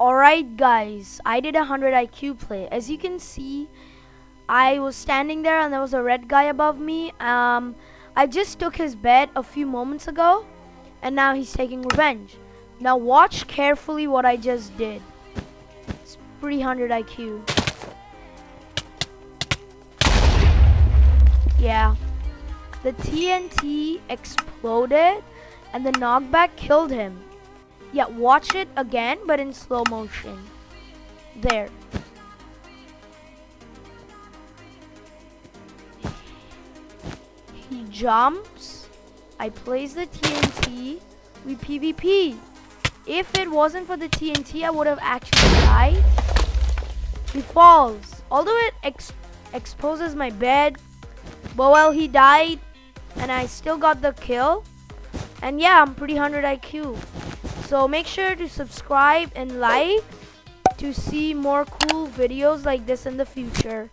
Alright guys, I did a 100 IQ play. As you can see, I was standing there and there was a red guy above me. Um, I just took his bed a few moments ago and now he's taking revenge. Now watch carefully what I just did. It's 300 IQ. Yeah. The TNT exploded and the knockback killed him. Yeah, watch it again, but in slow motion. There. He jumps. I place the TNT. We PvP. If it wasn't for the TNT, I would have actually died. He falls. Although it ex exposes my bed. But well, he died. And I still got the kill. And yeah, I'm pretty 100 IQ. So make sure to subscribe and like to see more cool videos like this in the future.